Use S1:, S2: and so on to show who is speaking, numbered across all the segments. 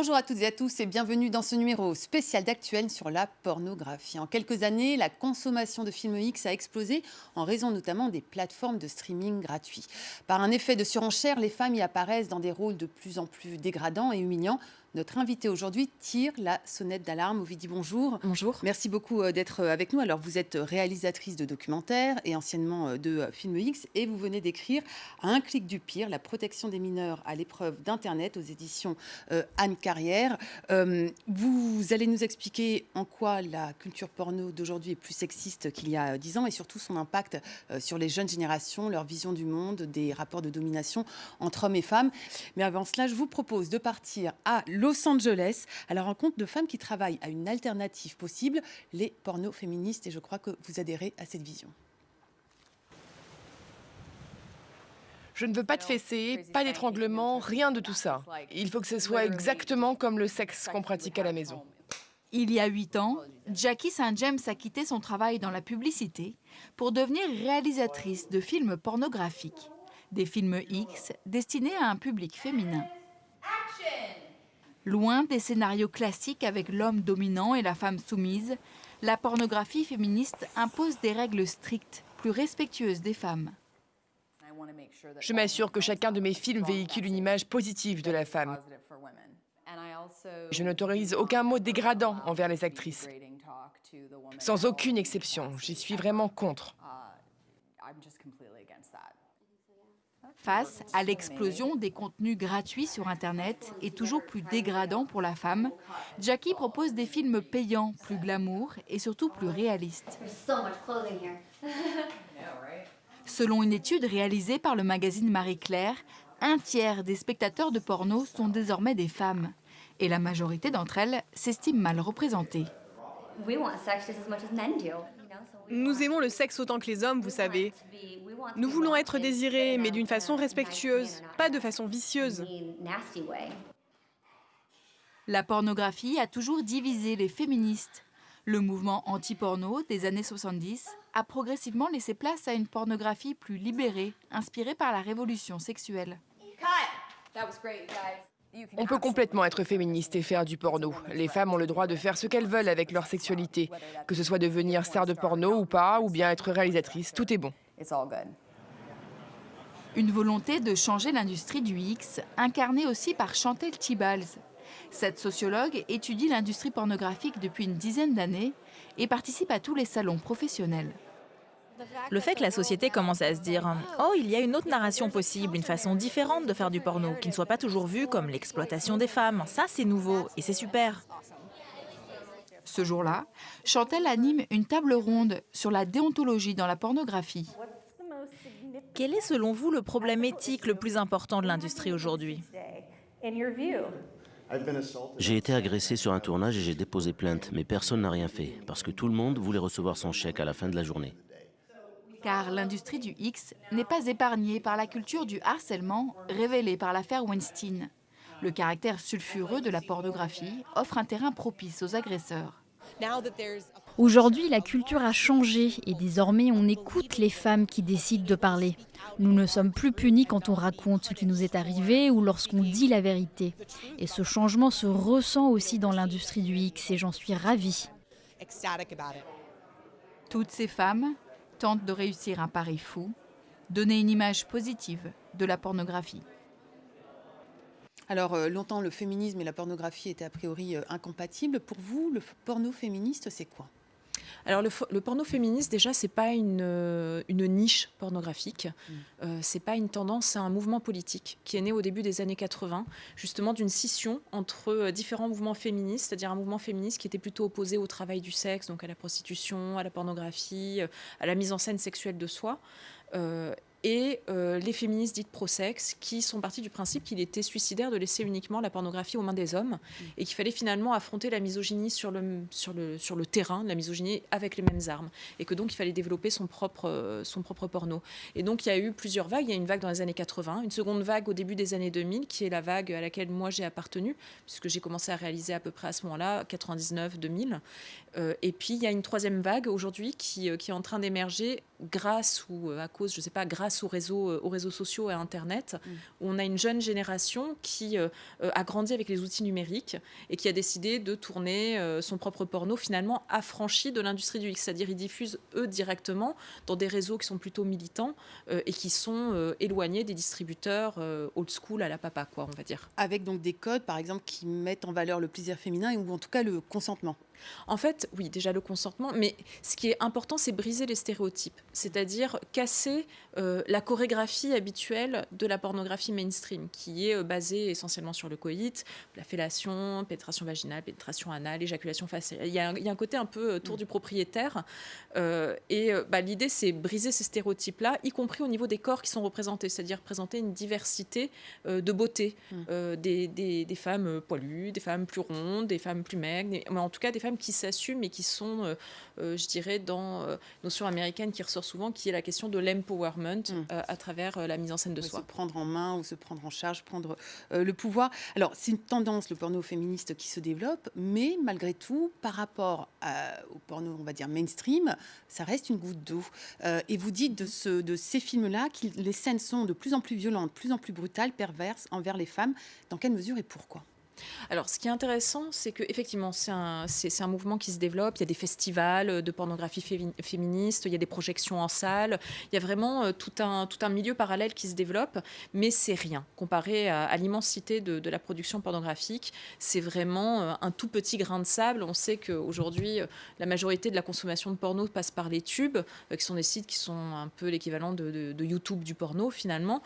S1: Bonjour à toutes et à tous et bienvenue dans ce numéro spécial d'Actuel sur la pornographie. En quelques années, la consommation de films X a explosé en raison notamment des plateformes de streaming gratuits. Par un effet de surenchère, les femmes y apparaissent dans des rôles de plus en plus dégradants et humiliants notre invité aujourd'hui tire la sonnette d'alarme. Ovidie, bonjour.
S2: Bonjour.
S1: Merci beaucoup euh, d'être euh, avec nous. Alors, vous êtes réalisatrice de documentaires et anciennement euh, de films X et vous venez d'écrire À un clic du pire, la protection des mineurs à l'épreuve d'Internet aux éditions Anne Carrière. vous allez nous expliquer en quoi la culture porno d'aujourd'hui est plus sexiste qu'il y a dix ans et surtout son impact sur les jeunes générations, leur vision du monde, des rapports de domination entre hommes et femmes. Mais avant cela, je vous propose de partir à Los Angeles à la rencontre de femmes qui travaillent à une alternative possible, les pornos féministes. Et je crois que vous adhérez à cette vision.
S2: Je ne veux pas de fessées, pas d'étranglement, rien de tout ça. Il faut que ce soit exactement comme le sexe qu'on pratique à la maison.
S3: Il y a huit ans, Jackie St. James a quitté son travail dans la publicité pour devenir réalisatrice de films pornographiques, des films X destinés à un public féminin. Loin des scénarios classiques avec l'homme dominant et la femme soumise, la pornographie féministe impose des règles strictes, plus respectueuses des femmes.
S2: Je m'assure que chacun de mes films véhicule une image positive de la femme. Je n'autorise aucun mot dégradant envers les actrices. Sans aucune exception, j'y suis vraiment contre.
S3: Face à l'explosion des contenus gratuits sur Internet et toujours plus dégradants pour la femme, Jackie propose des films payants, plus glamour et surtout plus réalistes. Selon une étude réalisée par le magazine Marie-Claire, un tiers des spectateurs de porno sont désormais des femmes. Et la majorité d'entre elles s'estiment mal représentées.
S4: Nous aimons le sexe autant que les hommes, vous savez. Nous voulons être désirés, mais d'une façon respectueuse, pas de façon vicieuse.
S3: La pornographie a toujours divisé les féministes. Le mouvement anti-porno des années 70 a progressivement laissé place à une pornographie plus libérée, inspirée par la révolution sexuelle.
S2: On peut complètement être féministe et faire du porno. Les femmes ont le droit de faire ce qu'elles veulent avec leur sexualité. Que ce soit devenir star de porno ou pas, ou bien être réalisatrice, tout est bon.
S3: Une volonté de changer l'industrie du X, incarnée aussi par Chantel Tibals. Cette sociologue étudie l'industrie pornographique depuis une dizaine d'années et participe à tous les salons professionnels.
S5: Le fait que la société commence à se dire « Oh, il y a une autre narration possible, une façon différente de faire du porno, qui ne soit pas toujours vue comme l'exploitation des femmes, ça c'est nouveau et c'est super ».
S3: Ce jour-là, Chantel anime une table ronde sur la déontologie dans la pornographie.
S5: Quel est selon vous le problème éthique le plus important de l'industrie aujourd'hui?
S6: J'ai été agressé sur un tournage et j'ai déposé plainte, mais personne n'a rien fait, parce que tout le monde voulait recevoir son chèque à la fin de la journée.
S3: Car l'industrie du X n'est pas épargnée par la culture du harcèlement révélée par l'affaire Weinstein. Le caractère sulfureux de la pornographie offre un terrain propice aux agresseurs.
S7: Aujourd'hui, la culture a changé et désormais on écoute les femmes qui décident de parler. Nous ne sommes plus punis quand on raconte ce qui nous est arrivé ou lorsqu'on dit la vérité. Et ce changement se ressent aussi dans l'industrie du X et j'en suis ravie.
S3: Toutes ces femmes tentent de réussir un pari fou, donner une image positive de la pornographie.
S1: Alors, euh, longtemps, le féminisme et la pornographie étaient a priori euh, incompatibles. Pour vous, le porno féministe, c'est quoi?
S8: Alors le, porno féministe déjà c'est pas une, euh, une, niche pornographique, mm. euh, c'est pas une tendance, c'est un mouvement politique qui est né au début des années 80, justement d'une scission entre euh, différents mouvements féministes, c'est-à-dire un mouvement féministe qui était plutôt opposé au travail du sexe, donc à la prostitution, à la pornographie, à la mise en scène sexuelle de soi, et euh, les féministes dites pro-sexe qui sont partis du principe qu'il était suicidaire de laisser uniquement la pornographie aux mains des hommes et qu'il fallait finalement affronter la misogynie sur le, sur, le, sur le terrain, la misogynie avec les mêmes armes et que donc il fallait développer son propre, euh, son propre porno. Et donc il y a eu plusieurs vagues. Il y a une vague dans les années 80, une seconde vague au début des années 2000 qui est la vague à laquelle moi j'ai appartenu puisque j'ai commencé à réaliser à peu près à ce moment-là, 99-2000. Euh, et puis il y a une troisième vague aujourd'hui qui, qui est en train d'émerger grâce ou à cause, je sais pas, grâce aux réseaux, aux réseaux sociaux et à Internet, mm. où on a une jeune génération qui a grandi avec les outils numériques et qui a décidé de tourner son propre porno, finalement affranchi de l'industrie du X. C'est-à-dire, ils diffusent eux directement dans des réseaux qui sont plutôt militants et qui sont éloignés des distributeurs old school à la papa, quoi, on va dire.
S1: Avec donc des codes, par exemple, qui mettent en valeur le plaisir féminin ou en tout cas le consentement.
S8: En fait, oui, déjà le consentement, mais ce qui est important, c'est briser les stéréotypes, c'est-à-dire casser euh, la chorégraphie habituelle de la pornographie mainstream, qui est euh, basée essentiellement sur le coït, la fellation, pénétration vaginale, pénétration anale, éjaculation faciale. Il y a un, côté un peu euh, tour du propriétaire. et bah, l'idée, c'est briser ces stéréotypes-là, y compris au niveau des corps qui sont représentés, c'est-à-dire présenter une diversité de beauté, mmh. des, des, femmes poilues, des femmes plus rondes, des femmes plus maigres, mais en tout cas des femmes qui s'assument et qui sont, euh, euh, je dirais, dans euh, notion américaine qui ressort souvent, qui est la question de l'empowerment mm. à travers la mise en scène de soi.
S1: Se prendre en main ou se prendre en charge, prendre le pouvoir. Alors, c'est une tendance, le porno féministe, qui se développe, mais malgré tout, par rapport au porno, on va dire mainstream, ça reste une goutte d'eau. et vous dites de, ce, de ces films-là que les scènes sont de plus en plus violentes, de plus en plus brutales, perverses envers les femmes. Dans quelle mesure et pourquoi?
S8: Alors, ce qui est intéressant, c'est qu'effectivement, c'est un, mouvement qui se développe. Il y a des festivals de pornographie féministe, il y a des projections en salle. Il y a vraiment euh, tout un, tout un milieu parallèle qui se développe, mais c'est rien. Comparé à, l'immensité de, la production pornographique, c'est vraiment euh, un tout petit grain de sable. On sait qu'aujourd'hui, euh, la majorité de la consommation de porno passe par les tubes, qui sont des sites qui sont un peu l'équivalent de, YouTube du porno, finalement.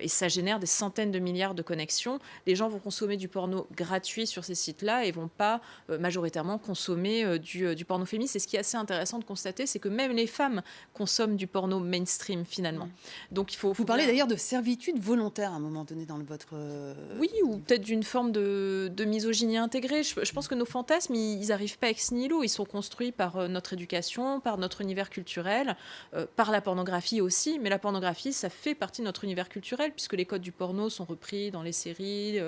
S8: et ça génère des centaines de milliards de connexions. Les gens vont consommer du porno gratuits sur ces sites-là et vont pas euh, majoritairement consommer euh, du, euh, du, porno féministe. Et ce qui est assez intéressant de constater, c'est que même les femmes consomment du porno mainstream finalement. Mm.
S1: Donc il faut. Vous parlez d'ailleurs de servitude volontaire à un moment donné dans votre.
S8: Oui, ou peut-être d'une forme de, de, misogynie intégrée. Je, pense que nos fantasmes, ils n'arrivent pas ex nihilo. Ils sont construits par notre éducation, par notre univers culturel, par la pornographie aussi. Mais la pornographie, ça fait partie de notre univers culturel puisque les codes du porno sont repris dans les séries,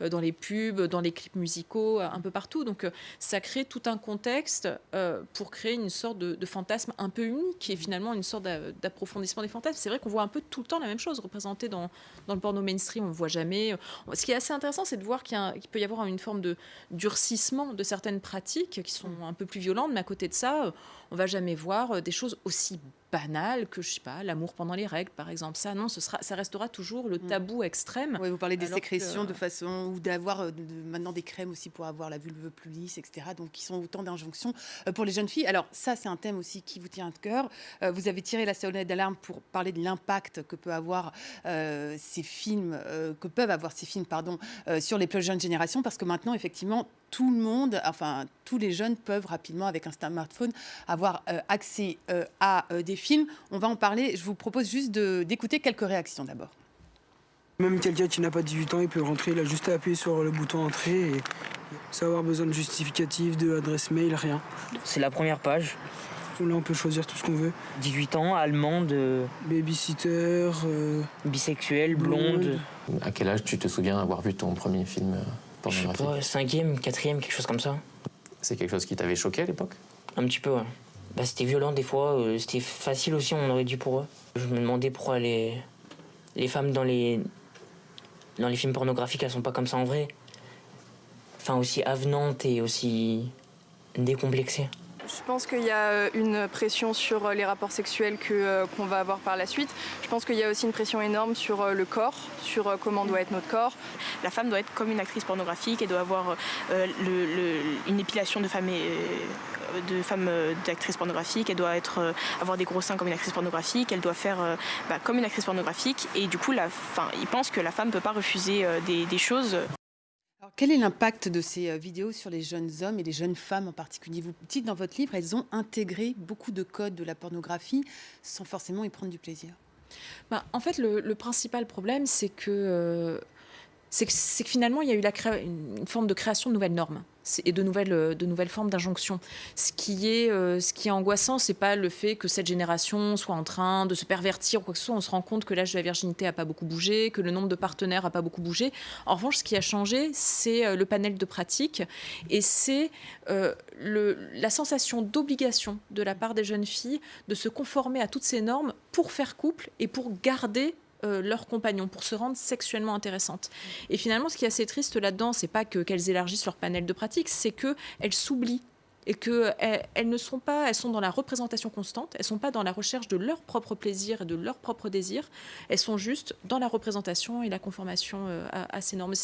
S8: dans les pubs dans les clips musicaux, euh, un peu partout. Donc euh, ça crée tout un contexte euh, pour créer une sorte de, fantasme un peu unique, est finalement une sorte d'approfondissement des fantasmes. C'est vrai qu'on voit un peu tout le temps la même chose représentée dans, dans le porno mainstream, on ne voit jamais. Ce qui est assez intéressant, c'est de voir qu'il peut y avoir une forme de durcissement de certaines pratiques qui sont un peu plus violentes, mais à côté de ça, on va jamais voir des choses aussi banal que je sais pas l'amour pendant les règles par exemple. Ça non ce sera ça restera toujours le mm. tabou extrême.
S1: Oui, vous parlez des sécrétions de façon ou d'avoir euh, maintenant des crèmes aussi pour avoir la vulve plus lisse etc donc qui sont autant d'injonctions euh, pour les jeunes filles. Alors ça c'est un thème aussi qui vous tient à cœur. Euh, vous avez tiré la sonnette d'alarme pour parler de l'impact que peut avoir ces films que peuvent avoir ces films pardon sur les plus jeunes générations. Parce que maintenant effectivement tout le monde, enfin tous les jeunes peuvent rapidement avec un smartphone avoir euh, accès euh, à euh, des films. On va en parler. Je vous propose juste d'écouter quelques réactions d'abord.
S9: Même quelqu'un qui n'a pas 18 ans, il peut rentrer, il a juste à appuyer sur le bouton entrée et sans avoir besoin de justificatif, de adresse mail, rien.
S10: C'est la première page.
S9: Là, on peut choisir tout ce qu'on veut.
S10: 18 ans, allemande.
S9: Babysitter.
S10: bisexuelle, blonde.
S11: À quel âge tu te souviens avoir vu ton premier film
S10: je sais pas, cinquième, quatrième, quelque chose comme ça.
S11: C'est quelque chose qui t'avait choqué à l'époque?
S10: Un petit peu, ouais. Bah, c'était violent des fois, euh, c'était facile aussi, on aurait dit pour eux. Je me demandais pourquoi les, les femmes dans les, dans les films pornographiques, elles sont pas comme ça en vrai. Enfin, aussi avenantes et aussi décomplexées.
S12: Je pense qu'il y a euh, une pression sur euh, les rapports sexuels que, qu'on va avoir par la suite. Je pense qu'il y a aussi une pression énorme sur le corps, sur comment doit être notre corps.
S13: La femme doit être comme une actrice pornographique, elle doit avoir une épilation de femme de femmes d'actrices pornographiques, elle doit être, avoir des gros seins comme une actrice pornographique, elle doit faire bah, comme une actrice pornographique et du coup la, fin, ils pensent que la femme ne peut pas refuser des, des choses.
S1: Quel est l'impact de ces euh, vidéos sur les jeunes hommes et les jeunes femmes en particulier? Vous dites dans votre livre, elles ont intégré beaucoup de codes de la pornographie sans forcément y prendre du plaisir.
S8: Bah, en fait, le, principal problème, c'est que euh, c'est que, finalement, il y a eu une forme de création de nouvelles normes et de nouvelles, euh, de nouvelles formes d'injonction. Ce qui est, euh, ce qui est angoissant, pas le fait que cette génération soit en train de se pervertir ou quoi que ce soit. On se rend compte que l'âge de la virginité n'a pas beaucoup bougé, que le nombre de partenaires n'a pas beaucoup bougé. En revanche, ce qui a changé, c'est euh, le panel de pratiques et c'est la sensation d'obligation de la part des jeunes filles de se conformer à toutes ces normes pour faire couple et pour garder euh, leurs compagnons pour se rendre sexuellement intéressantes. Et finalement, ce qui est assez triste là-dedans, c'est pas que qu'elles élargissent leur panel de pratiques, c'est qu'elles s'oublient et qu'elles elles ne sont pas, elles sont dans la représentation constante, elles sont pas dans la recherche de leur propre plaisir et de leur propre désir, elles sont juste dans la représentation et la conformation euh, à, ces normes.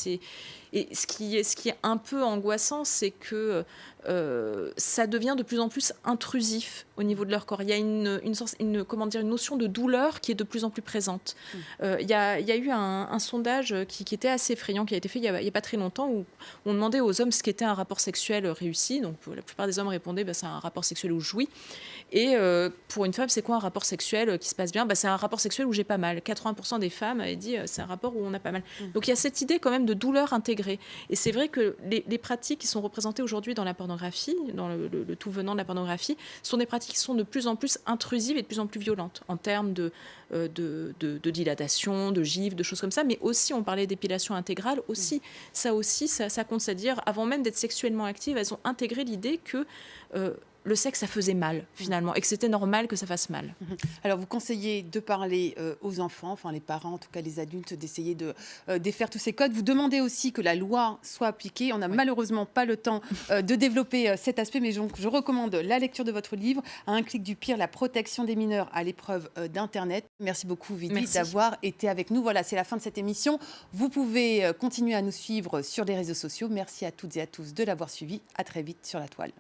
S8: Et ce qui, est, ce qui est un peu angoissant, c'est que euh, ça devient de plus en plus intrusif au niveau de leur corps. Il y a une, une, une, comment dire, une notion de douleur qui est de plus en plus présente. Mmh. Euh, il, y a, il, y a, eu un, sondage qui, était assez effrayant, qui a été fait il n'y a, a, pas très longtemps, où on demandait aux hommes ce qu'était un rapport sexuel réussi. Donc la plupart des hommes répondaient bah, c'est un rapport sexuel où je jouis. Et euh, pour une femme, c'est quoi un rapport sexuel qui se passe bien? Bah, C'est un rapport sexuel où j'ai pas mal. 80% des femmes avaient dit c'est un rapport où on a pas mal. Mmh. Donc il y a cette idée quand même de douleur intégrée. Et c'est vrai que les, les pratiques qui sont représentées aujourd'hui dans la pornographie, dans le, tout venant de la pornographie, sont des pratiques qui sont de plus en plus intrusives et de plus en plus violentes en termes de, euh, dilatation, de gifs, de choses comme ça. Mais aussi, on parlait d'épilation intégrale, aussi, ça aussi, ça, compte, à dire, avant même d'être sexuellement actives, elles ont intégré l'idée que euh, le sexe, ça faisait mal, finalement, et que c'était normal que ça fasse mal.
S1: Mhm. Alors, vous conseillez de parler euh, aux enfants, enfin les parents, en tout cas les adultes, d'essayer de euh, défaire tous ces codes. Vous demandez aussi que la loi soit appliquée. On n'a malheureusement pas le temps euh, de développer cet aspect, mais je, je, recommande la lecture de votre livre, à un clic du pire, la protection des mineurs à l'épreuve d'Internet. Merci beaucoup, Vidi, d'avoir été avec nous. Voilà, c'est la fin de cette émission. Vous pouvez continuer à nous suivre sur les réseaux sociaux. Merci à toutes et à tous de l'avoir suivi. À très vite sur la toile.